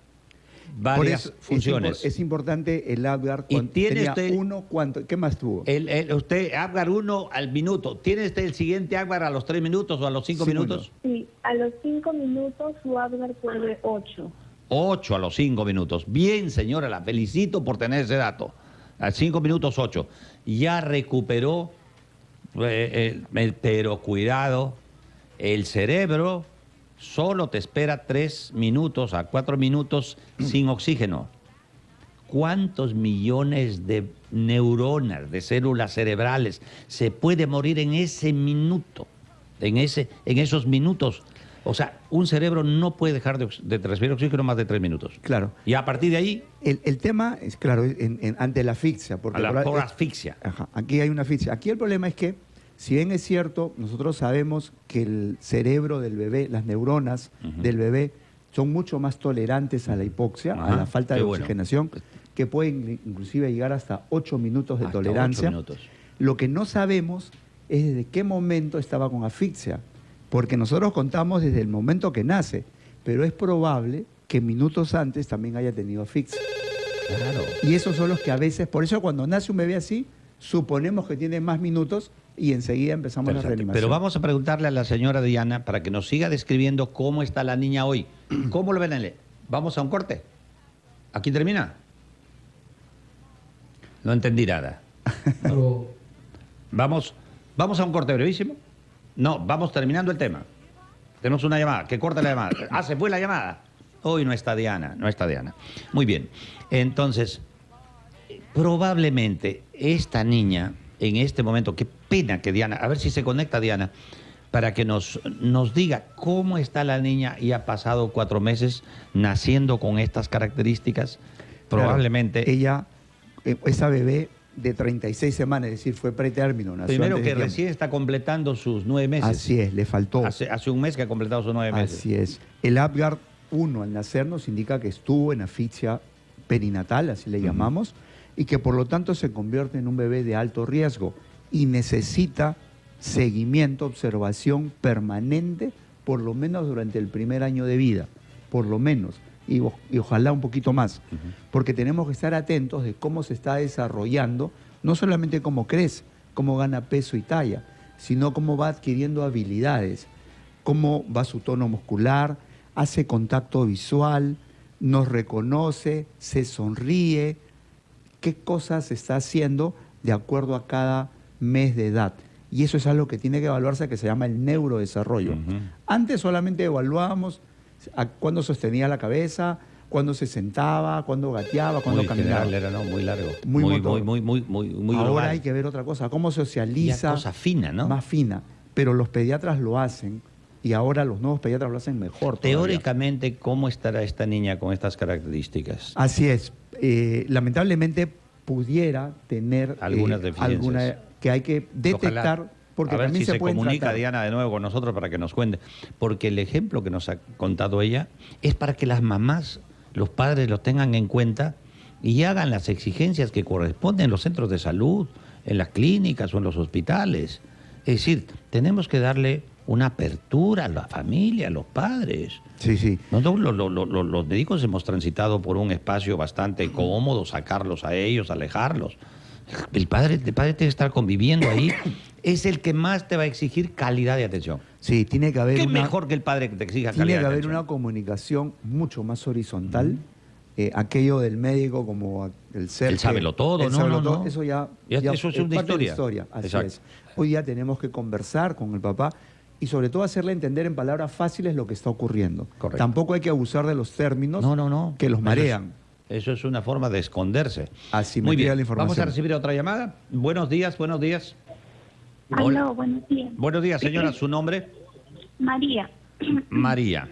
Por varias eso es funciones. Es, importante el Apgar Y cuando tiene tenía usted- uno, ¿cuánto? ¿Qué más tuvo? El- el- usted, Apgar 1 al minuto. ¿Tiene usted el siguiente Apgar a los tres minutos o a los cinco Sí, minutos? Sí, a los cinco minutos su Abgar fue de ocho. 8 a los 5 minutos. Bien, señora, la felicito por tener ese dato. A 5 minutos 8. Ya recuperó, eh, eh, pero cuidado, el cerebro solo te espera 3 minutos a 4 minutos sin oxígeno. ¿Cuántos millones de neuronas, de células cerebrales se puede morir en ese minuto? En, ese, en esos minutos. O sea, un cerebro no puede dejar de, de recibir oxígeno más de tres minutos. Claro. Y a partir de ahí, El, el tema es, claro, en- en- ante la asfixia. Porque a la proba- por asfixia. Ajá, aquí hay una asfixia. Aquí el problema es que, si bien es cierto, nosotros sabemos que el cerebro del bebé, las neuronas del bebé, son mucho más tolerantes a la hipoxia, a la falta de bueno. oxigenación, que pueden inclusive llegar hasta 8 minutos de Hasta tolerancia. minutos. Lo que no sabemos es desde qué momento estaba con asfixia, porque nosotros contamos desde el momento que nace, pero es probable que minutos antes también haya tenido asfixia. Claro. Y esos son los que a veces, por eso cuando nace un bebé así, suponemos que tiene más minutos y enseguida empezamos la Perfecto. reanimación. Pero vamos a preguntarle a la señora Diana para que nos siga describiendo cómo está la niña hoy. [clears throat] ¿Cómo lo ven? en el- Vamos a un corte. ¿Aquí termina? No entendí nada. Vamos, vamos a un corte brevísimo. No, vamos terminando el tema. Tenemos una llamada, que corta la llamada. Ah, se fue la llamada. Hoy no está Diana, no está Diana. Muy bien. Entonces, probablemente esta niña, en este momento, qué pena que Diana, a ver si se conecta Diana, para que nos, nos diga cómo está la niña y ha pasado cuatro meses naciendo con estas características. Claro, Probablemente. ella, eh, esa bebé de 36 semanas, es decir, fue pretérmino. nació Primero que recién está completando sus nueve meses. Así es, le faltó. Hace, hace un mes que ha completado sus nueve meses. Así es. El Apgar 1 al nacer nos indica que estuvo en asfixia perinatal, así le llamamos, y que por lo tanto se convierte en un bebé de alto riesgo y necesita seguimiento, observación permanente, por lo menos durante el primer año de vida, por lo menos, y, ojalá un poquito más, porque tenemos que estar atentos de cómo se está desarrollando, no solamente cómo crece, cómo gana peso y talla, sino cómo va adquiriendo habilidades, cómo va su tono muscular, hace contacto visual, nos reconoce, se sonríe, qué cosas está haciendo de acuerdo a cada mes de edad. Y eso es algo que tiene que evaluarse, que se llama el neurodesarrollo. Antes solamente evaluábamos a cuándo sostenía la cabeza, cuándo se sentaba, cuándo gateaba, cuándo muy caminaba. general era, ¿no? Muy largo. Muy muy, muy, muy, muy, muy, muy Ahora global. hay que ver otra cosa, cómo socializa cosa fina, ¿no? más fina. Pero los pediatras lo hacen y ahora los nuevos pediatras lo hacen mejor. todavía. Teóricamente, ¿cómo estará esta niña con estas características? Así es. Eh, lamentablemente pudiera tener eh, Algunas deficiencias. alguna que hay que detectar Ojalá. porque a ver si se, se, comunica tratar. Diana de nuevo con nosotros para que nos cuente. Porque el ejemplo que nos ha contado ella es para que las mamás, los padres lo tengan en cuenta y hagan las exigencias que corresponden en los centros de salud, en las clínicas o en los hospitales. Es decir, tenemos que darle una apertura a la familia, a los padres. Sí, sí. Nosotros lo- lo- lo- lo- los médicos hemos transitado por un espacio bastante cómodo, sacarlos a ellos, alejarlos. El padre, el padre tiene que estar conviviendo ahí. [coughs] Es el que más te va a exigir calidad de atención. Sí, tiene que haber ¿Qué una, mejor que el padre que te exija tiene calidad que de haber atención? una comunicación mucho más horizontal. Eh, aquello del médico como el ser Él que- sábelo todo, no, sábelo no, todo, no. eso ya, Ya- ya eso es una parte de la historia. historia. Así Exacto. es. Hoy día tenemos que conversar con el papá y sobre todo hacerle entender en palabras fáciles lo que está ocurriendo. Correcto. Tampoco hay que abusar de los términos No, no, no. que los marean. Eso es una forma de esconderse. Asimetría Muy bien. la información. Vamos a recibir otra llamada. Buenos días, buenos días. Aló, buenos días. Buenos días, señora. ¿Su nombre? María. [clears throat] María.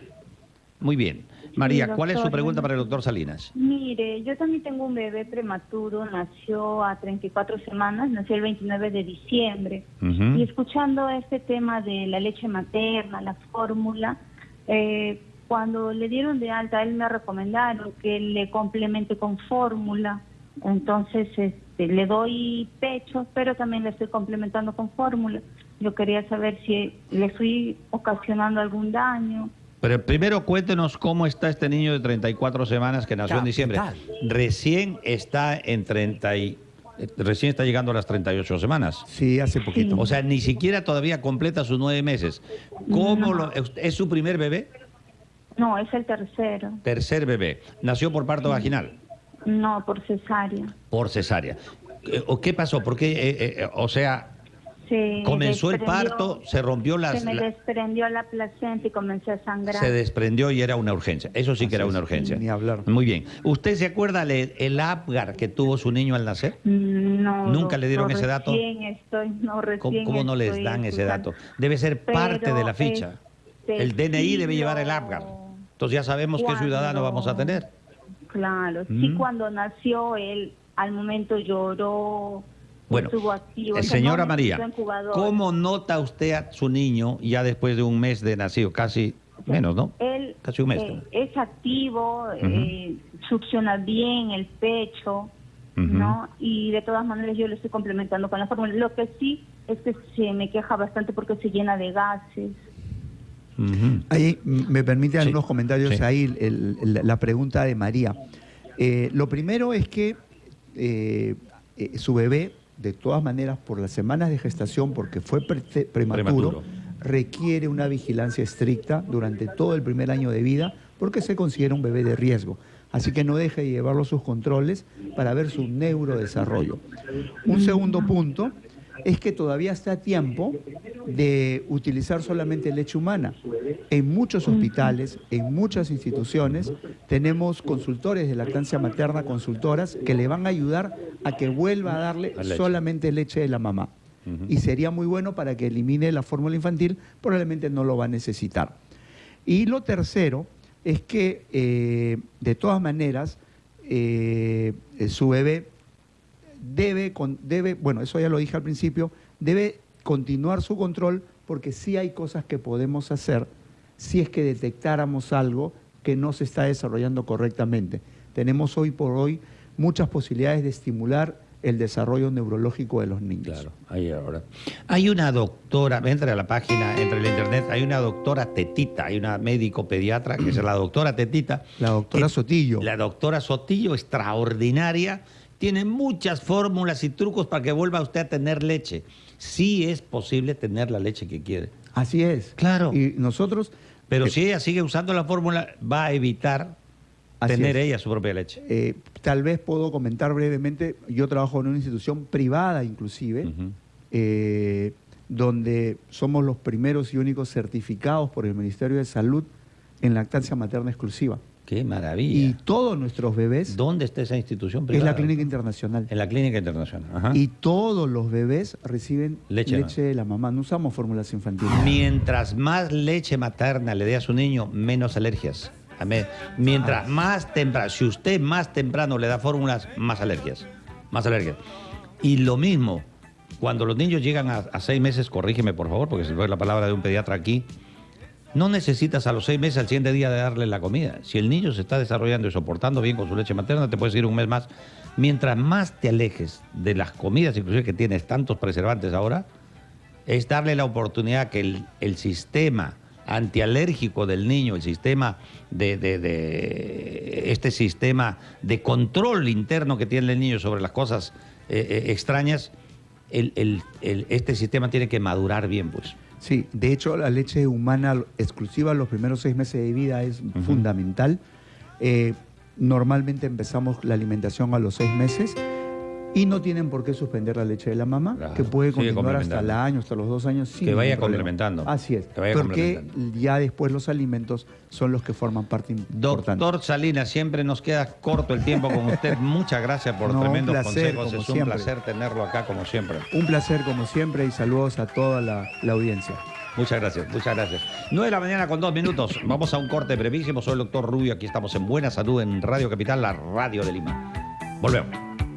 Muy bien. María, Sí, ¿cuál es su pregunta para el doctor Salinas? Mire, yo también tengo un bebé prematuro, nació a 34 semanas, nació el 29 de diciembre. Y escuchando este tema de la leche materna, la fórmula, eh, cuando le dieron de alta, él me recomendaron que le complemente con fórmula. Entonces, este, le doy pecho, pero también le estoy complementando con fórmula. Yo quería saber si le estoy ocasionando algún daño. Pero primero cuéntenos cómo está este niño de 34 semanas que nació en ¿Qué diciembre. Recién está en 30 y, eh, recién está llegando a las 38 semanas. Sí, hace poquito. O sea, ni siquiera todavía completa sus nueve meses. ¿Cómo lo- es su primer bebé? No, es el tercero. Tercer bebé. Nació por parto vaginal, No, por cesárea. por cesárea. Eh, ¿O qué pasó? Porque, eh, eh, o sea, Se comenzó el parto, se rompió las, Se me la- desprendió la placenta y comencé a sangrar. se desprendió y era una urgencia. Eso sí que era una urgencia. ni hablar. Muy bien. ¿Usted se acuerda el, el Apgar que tuvo su niño al nacer? No. ¿Nunca le dieron ese dato? Recién estoy, no, recién ¿Cómo, cómo no les dan ese dato? Debe ser parte Pero, de la ficha. este, El DNI sí debe llevar el Apgar. Entonces ya sabemos qué Cuando- ciudadano vamos a tener. Claro, Mm. sí, cuando nació él, al momento lloró, Bueno, activo. eh, señora María. ¿cómo nota usted a su niño ya después de un mes de nacido? Casi menos, ¿no? Él Casi un mes. eh, es activo, eh, succiona bien el pecho, ¿no? Y de todas maneras yo lo estoy complementando con la fórmula. Lo que sí es que se me queja bastante porque se llena de gases. Ahí me permite Sí, algunos comentarios sí. ahí, el- el- la pregunta de María. Eh, lo primero es que eh, eh, su bebé, de todas maneras, por las semanas de gestación, porque fue pre- prematuro, Prematuro. requiere una vigilancia estricta durante todo el primer año de vida, porque se considera un bebé de riesgo. Así que no deje de llevarlo a sus controles para ver su neurodesarrollo. Un segundo punto es que todavía está a tiempo de utilizar solamente leche humana. En muchos hospitales, en muchas instituciones, tenemos consultores de lactancia materna, consultoras, que le van a ayudar a que vuelva a darle leche. solamente leche de la mamá. Y sería muy bueno para que elimine la fórmula infantil, probablemente no lo va a necesitar. Y lo tercero es que, eh, de todas maneras, eh, eh, su bebé debe, con- debe, bueno, eso ya lo dije al principio, debe continuar su control porque sí hay cosas que podemos hacer si es que detectáramos algo que no se está desarrollando correctamente. Tenemos hoy por hoy muchas posibilidades de estimular el desarrollo neurológico de los niños. Claro, ahí ahora. Hay una doctora, entra a la página, entra en la internet, hay una doctora Tetita, hay una médico pediatra que es la doctora Tetita. La doctora que- Sotillo. La doctora Sotillo, extraordinaria, tiene muchas fórmulas y trucos para que vuelva usted a tener leche. Sí es posible tener la leche que quiere. Así es. Claro. Y nosotros... Pero eh, si ella sigue usando la fórmula, va a evitar tener es. ella su propia leche. Eh, tal vez puedo comentar brevemente, yo trabajo en una institución privada inclusive, eh, donde somos los primeros y únicos certificados por el Ministerio de Salud en lactancia materna exclusiva. Qué Y maravilla. todos nuestros bebés, ¿Dónde está esa institución es privada? la Clínica Internacional. En la Clínica Internacional. Ajá. Y todos los bebés reciben Leche, leche, de la mamá. No usamos fórmulas infantiles. Mientras más leche materna le dé a su niño, menos alergias. Amén. Mientras más temprano, si usted más temprano le da fórmulas, más alergias. Más alergias. Y lo mismo, cuando los niños llegan a, a seis meses, corrígeme por favor, porque se fue la palabra de un pediatra aquí, no necesitas a los seis meses al siguiente día de darle la comida. Si el niño se está desarrollando y soportando bien con su leche materna, te puedes ir un mes más. Mientras más te alejes de las comidas, inclusive que tienes tantos preservantes ahora, es darle la oportunidad que el, sistema antialérgico del niño, el sistema de, este sistema de control interno que tiene el niño sobre las cosas eh, eh, extrañas, este sistema tiene que madurar bien, pues. Sí, de hecho la leche humana exclusiva los primeros seis meses de vida es fundamental. Eh, normalmente empezamos la alimentación a los seis meses y no tienen por qué suspender la leche de la mamá, Claro, que puede continuar hasta el año, hasta los dos años. sin Que vaya complementando. Así es, Que vaya porque ya después los alimentos son los que forman parte importante. Doctor Salinas, siempre nos queda corto el tiempo con usted. [laughs] Muchas gracias por No, tremendos placer, consejos. Es un siempre. placer tenerlo acá como siempre. Un placer como siempre y saludos a toda la, la audiencia. Muchas gracias, muchas gracias. 9 de la mañana con dos minutos. Vamos a un corte brevísimo. Soy el doctor Rubio. Aquí estamos en Buena Salud en Radio Capital, la radio de Lima. Volvemos.